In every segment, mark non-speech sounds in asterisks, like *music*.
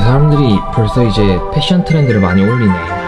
사람들이 벌써 이제 패션 트렌드를 많이 올리네.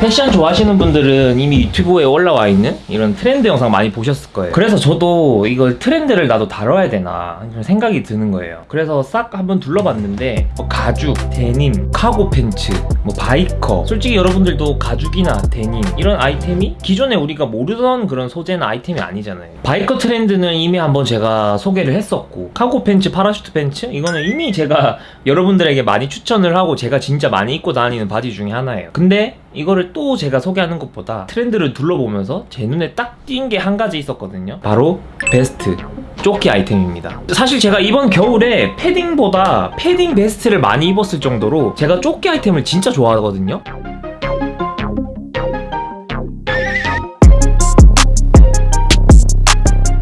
패션 좋아하시는 분들은 이미 유튜브에 올라와 있는 이런 트렌드 영상 많이 보셨을 거예요. 그래서 저도 이걸 트렌드를 나도 다뤄야 되나 이런 생각이 드는 거예요. 그래서 싹 한번 둘러봤는데 뭐 가죽, 데님, cargo 팬츠, 뭐 biker 솔직히 여러분들도 가죽이나 데님 이런 아이템이 기존에 우리가 모르던 그런 소재나 아이템이 아니잖아요. biker 트렌드는 이미 한번 제가 소개를 했었고 cargo 팬츠, parachute 팬츠 이거는 이미 제가 여러분들에게 많이 추천을 하고 제가 진짜 많이 입고 다니는 바지 중에 하나예요. 근데 이거를 또 제가 소개하는 것보다 트렌드를 둘러보면서 제 눈에 딱 띈 게 한 가지 있었거든요. 바로 베스트. 조끼 아이템입니다. 사실 제가 이번 겨울에 패딩보다 패딩 베스트를 많이 입었을 정도로 제가 조끼 아이템을 진짜 좋아하거든요.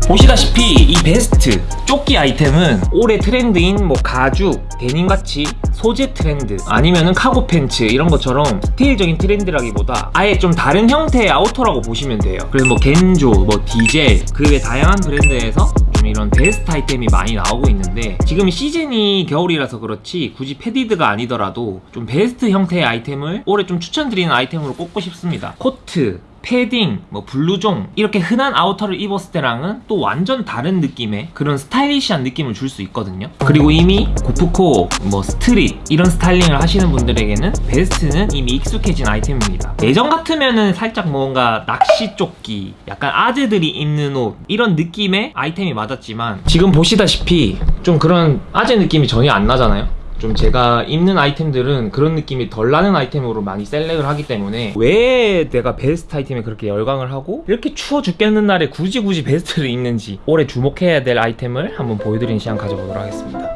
보시다시피 이 베스트 조끼 아이템은 올해 트렌드인 뭐 가죽, 데님같이 소재 트렌드 아니면은 카고 팬츠 이런 것처럼 스타일적인 트렌드라기보다 아예 좀 다른 형태의 outer라고 보시면 돼요. 그래서 뭐 Kenzo, 뭐 Diesel 그 외 다양한 브랜드에서 좀 이런 베스트 아이템이 많이 나오고 있는데 지금 시즌이 겨울이라서 그렇지 굳이 padded가 아니더라도 좀 베스트 형태의 아이템을 올해 좀 추천드리는 아이템으로 꼽고 싶습니다. 코트 패딩, 뭐 블루종 이렇게 흔한 outer를 입었을 때랑은 또 완전 다른 느낌의 그런 스타일리시한 느낌을 줄 수 있거든요. 그리고 이미 고프코, 뭐 street 이런 스타일링을 하시는 분들에게는 베스트는 이미 익숙해진 아이템입니다. 예전 같으면은 살짝 뭔가 낚시 조끼 약간 아재들이 입는 옷 이런 느낌의 아이템이 맞았지만 지금 보시다시피 좀 그런 아재 느낌이 전혀 안 나잖아요 좀 제가 입는 아이템들은 그런 느낌이 덜 나는 아이템으로 많이 select을 하기 때문에 왜 내가 베스트 아이템에 그렇게 열광을 하고 이렇게 추워 죽겠는 날에 굳이 굳이 베스트를 입는지 올해 주목해야 될 아이템을 한번 보여드리는 시간 가져보도록 하겠습니다.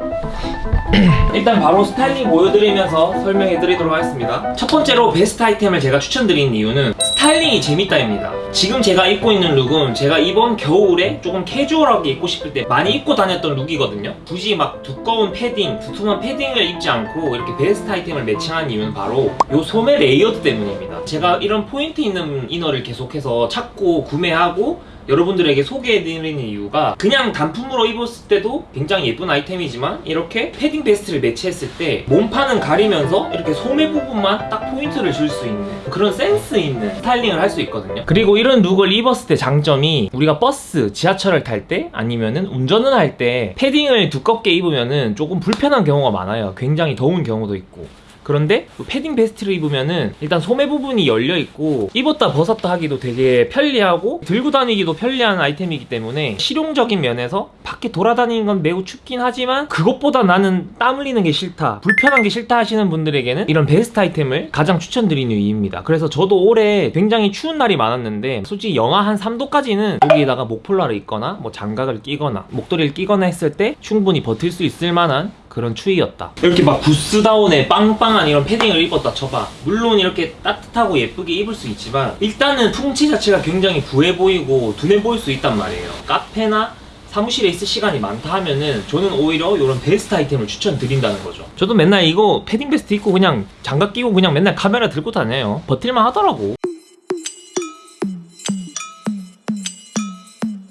*clears throat* 일단 바로 스타일링 보여드리면서 설명해 드리도록 하겠습니다. 첫 번째로 베스트 아이템을 제가 추천드리는 이유는 스타일링이 재밌다입니다 지금 제가 입고 있는 룩은 제가 이번 겨울에 조금 캐주얼하게 입고 싶을 때 많이 입고 다녔던 룩이거든요. 굳이 막 두꺼운 패딩, 두툼한 패딩을 입지 않고 이렇게 베스트 아이템을 매칭한 이유는 바로 이 소매 layered 때문입니다. 제가 이런 포인트 있는 inner를 계속해서 찾고 구매하고 여러분들에게 소개해드리는 이유가 그냥 단품으로 입었을 때도 굉장히 예쁜 아이템이지만 이렇게 패딩 베스트를 매치했을 때 몸판은 가리면서 이렇게 소매 부분만 딱 포인트를 줄 수 있는 그런 센스 있는 스타일링을 할 수 있거든요. 그리고 이런 룩을 입었을 때 장점이 우리가 버스, 지하철을 탈 때 아니면은 운전을 할 때 패딩을 두껍게 입으면은 조금 불편한 경우가 많아요. 굉장히 더운 경우도 있고 그런데 패딩 베스트를 입으면은 일단 소매 부분이 열려 있고 입었다 벗었다 하기도 되게 편리하고 들고 다니기도 편리한 아이템이기 때문에 실용적인 면에서 밖에 돌아다니는 건 매우 춥긴 하지만 그것보다 나는 땀 흘리는 게 싫다 불편한 게 싫다 하시는 분들에게는 이런 베스트 아이템을 가장 추천드리는 이유입니다. 그래서 저도 올해 굉장히 추운 날이 많았는데 솔직히 영하 한 3도까지는 여기에다가 목폴라를 입거나 뭐 장갑을 끼거나 목도리를 끼거나 했을 때 충분히 버틸 수 있을 만한 그런 추위였다. 이렇게 막 구스다운에 빵빵한 이런 패딩을 입었다 쳐봐. 물론 이렇게 따뜻하고 예쁘게 입을 수 있지만 일단은 풍치 자체가 굉장히 부해 보이고 둔해 보일 수 있단 말이에요. 카페나 사무실에 있을 시간이 많다 하면은 저는 오히려 이런 베스트 아이템을 추천드린다는 거죠. 저도 맨날 이거 패딩 베스트 입고 그냥 장갑 끼고 그냥 맨날 카메라 들고 다녀요. 버틸만 하더라고.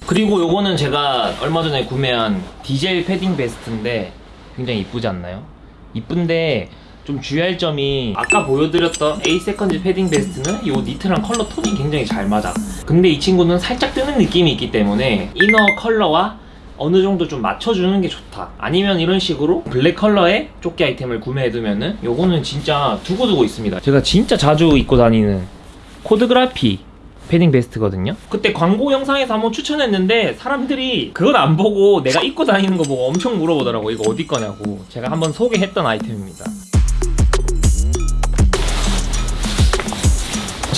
그리고 요거는 제가 얼마 전에 구매한 Diesel 패딩 베스트인데 굉장히 이쁘지 않나요? 이쁜데 좀 주의할 점이 아까 보여드렸던 8 Seconds 패딩 베스트는 이 니트랑 컬러 톤이 굉장히 잘 맞아. 근데 이 친구는 살짝 뜨는 느낌이 있기 때문에 이너 컬러와 어느 정도 좀 맞춰주는 게 좋다. 아니면 이런 식으로 블랙 컬러의 조끼 아이템을 구매해두면은 요거는 진짜 두고두고 있습니다. 제가 진짜 자주 입고 다니는 코드그라피 패딩 베스트거든요. 그때 광고 영상에서 한번 추천했는데 사람들이 그걸 안 보고 내가 입고 다니는 거 보고 엄청 물어보더라고. 이거 어디 거냐고. 제가 한번 소개했던 아이템입니다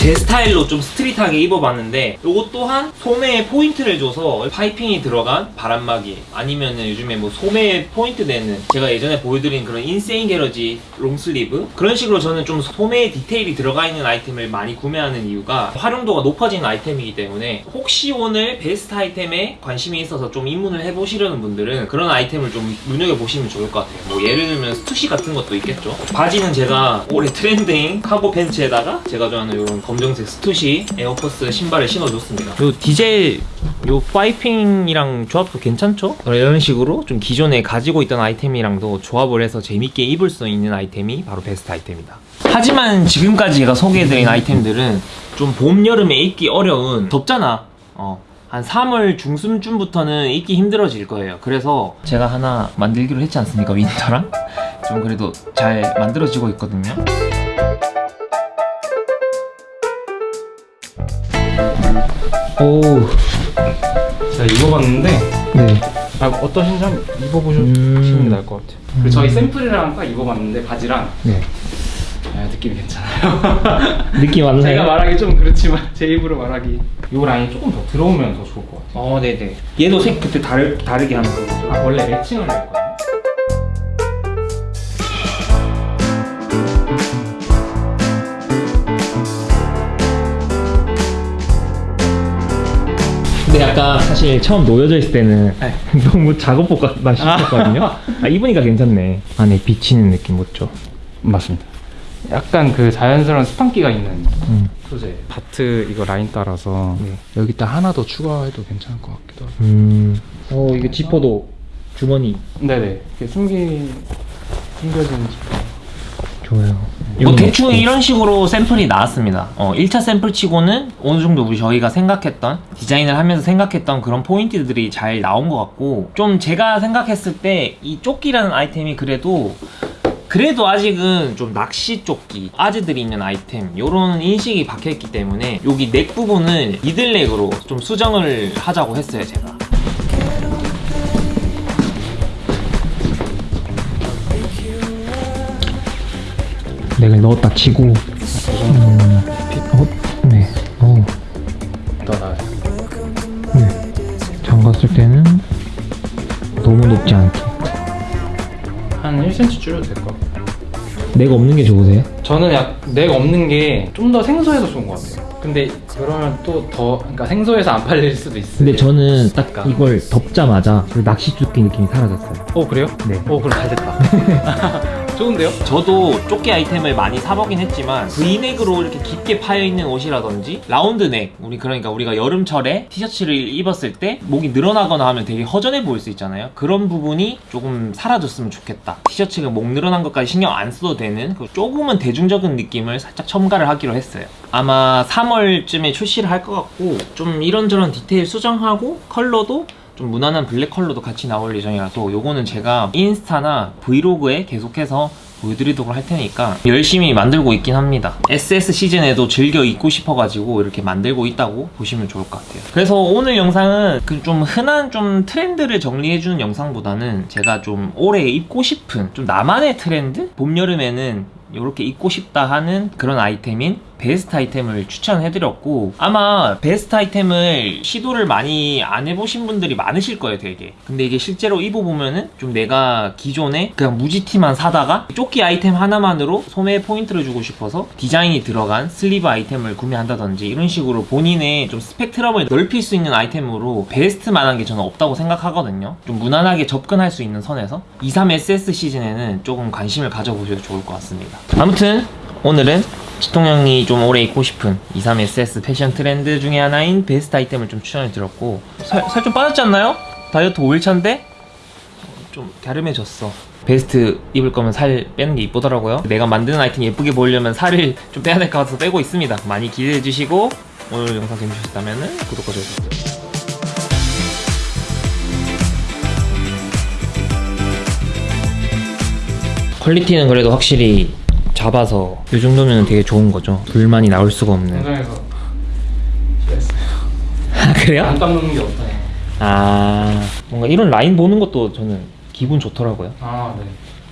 제 스타일로 좀 스트릿하게 입어봤는데 이것 또한 소매에 포인트를 줘서 파이핑이 들어간 바람막이 아니면 요즘에 뭐 소매에 포인트 내는 제가 예전에 보여드린 그런 인세인 개러지 long sleeve? 그런 식으로 저는 좀 소매에 디테일이 들어가 있는 아이템을 많이 구매하는 이유가 활용도가 높아지는 아이템이기 때문에 혹시 오늘 베스트 아이템에 관심이 있어서 좀 입문을 해보시려는 분들은 그런 아이템을 좀 눈여겨보시면 좋을 것 같아요. 뭐 예를 들면 스투시 같은 것도 있겠죠? 바지는 제가 올해 트렌드인 카고 팬츠에다가 제가 좋아하는 이런 검정색 스투시 에어포스 신발을 신어줬습니다. 요 디젤 요 파이핑이랑 조합도 괜찮죠? 이런 식으로 좀 기존에 가지고 있던 아이템이랑도 조합을 해서 재밌게 입을 수 있는 아이템이 바로 베스트 아이템이다. 하지만 지금까지 제가 소개해드린 아이템들은 좀 봄, 여름에 입기 어려운 덥잖아. 어. 한 3월 중순쯤부터는 입기 힘들어질 거예요. 그래서 제가 하나 만들기로 했지 않습니까? 윈터랑? 좀 그래도 잘 만들어지고 있거든요. 오, 제가 입어봤는데 네. 아, 어떠신지 한번 입어보시면 음. 나을 것 같아요. 그리고 저희 샘플이랑 딱 입어봤는데 바지랑 네. 아, 느낌이 괜찮아요. *laughs* 느낌 왔나요? 제가 말하기 좀 그렇지만 *laughs* 제 입으로 말하기 이 라인이 조금 더 들어오면 더 좋을 것 같아요. 어, 네네. 얘도 색 그때 다르, 다르게 하는 거죠. 아, 원래 매칭을 했거든요. 약간 사실 처음 놓여져 있을 때는 네. *laughs* 너무 작업복 같다 싶었거든요. 아, 입으니까 괜찮네. 안에 비치는 느낌 못죠? 맞습니다. 약간 그 자연스러운 스판기가 있는 음. 소재. 바트 이거 라인 따라서 네. 여기다 하나 더 추가해도 괜찮을 것 같기도 하고. 음. 어, 이거 지퍼도 주머니 네네. 이렇게 숨기 숨겨진 지퍼. 좋아요. 뭐 대충 이런 식으로 샘플이 나왔습니다. 어, 1차 샘플 치고는 어느 정도 우리 저희가 생각했던 디자인을 하면서 생각했던 그런 포인트들이 잘 나온 것 같고 좀 제가 생각했을 때 이 조끼라는 아이템이 그래도 그래도 아직은 좀 낚시 조끼 아재들이 있는 아이템 요런 인식이 박혀있기 때문에 여기 넥 부분을 미들넥으로 좀 수정을 하자고 했어요 제가 넥을 넣었다 치고 음, 어, 네, 어, 더 나아요. 네. 잠갔을 때는 너무 높지 않게 한 1cm 줄여도 될 것 같아요. 넥 없는 게 좋으세요? 저는 약넥 없는 게 좀 더 생소해서 좋은 것 같아요. 근데 그러면 또 더 그러니까 생소해서 안 팔릴 수도 있어요. 근데 저는 딱 그러니까. 이걸 덮자마자 그 낚시 조끼 느낌이 사라졌어요. 어 그래요? 네. 어 그럼 잘 됐다. *laughs* 좋은데요? 저도 조끼 아이템을 많이 사보긴 했지만 V넥으로 이렇게 깊게 파여있는 옷이라든지 라운드넥 우리 그러니까 우리가 여름철에 티셔츠를 입었을 때 목이 늘어나거나 하면 되게 허전해 보일 수 있잖아요. 그런 부분이 조금 사라졌으면 좋겠다. 티셔츠가 목 늘어난 것까지 신경 안 써도 되는 그 조금은 대중적인 느낌을 살짝 첨가를 하기로 했어요. 아마 3월쯤에 출시를 할 것 같고 좀 이런저런 디테일 수정하고 컬러도 좀 무난한 블랙 컬러도 같이 나올 예정이라서 요거는 제가 인스타나 브이로그에 계속해서 보여드리도록 할 테니까 열심히 만들고 있긴 합니다 SS 시즌에도 즐겨 입고 싶어가지고 이렇게 만들고 있다고 보시면 좋을 것 같아요 그래서 오늘 영상은 그 좀 흔한 좀 트렌드를 정리해주는 영상보다는 제가 좀 올해 입고 싶은 좀 나만의 트렌드? 봄, 여름에는 이렇게 입고 싶다 하는 그런 아이템인 베스트 아이템을 추천해드렸고 아마 베스트 아이템을 시도를 많이 안 해보신 분들이 많으실 거예요 되게. 근데 이게 실제로 입어보면은 좀 내가 기존에 그냥 무지티만 사다가 조끼 아이템 하나만으로 소매 포인트를 주고 싶어서 디자인이 들어간 슬리브 아이템을 구매한다든지 이런 식으로 본인의 좀 스펙트럼을 넓힐 수 있는 아이템으로 베스트만한 게 저는 없다고 생각하거든요. 좀 무난하게 접근할 수 있는 선에서 23SS 시즌에는 조금 관심을 가져보셔도 좋을 것 같습니다. 아무튼 오늘은 지통형이 좀 오래 입고 싶은 23SS 패션 트렌드 중에 하나인 베스트 아이템을 좀 추천해 드렸고 살 좀 빠졌지 않나요? 다이어트 5일차인데? 좀 갸름해졌어. 베스트 입을 거면 살 빼는 게 이쁘더라고요. 내가 만드는 아이템 예쁘게 보이려면 살을 좀 빼야 될 것 같아서 빼고 있습니다. 많이 기대해 주시고 오늘 영상 재밌으셨다면 구독과 좋아요 퀄리티는 그래도 확실히 잡아서 이 정도면 되게 좋은 거죠 불만이 나올 수가 없는. 아 그래요? 안 깎는 게 없다. 아 뭔가 이런 라인 보는 것도 저는 기분 좋더라고요 아 네.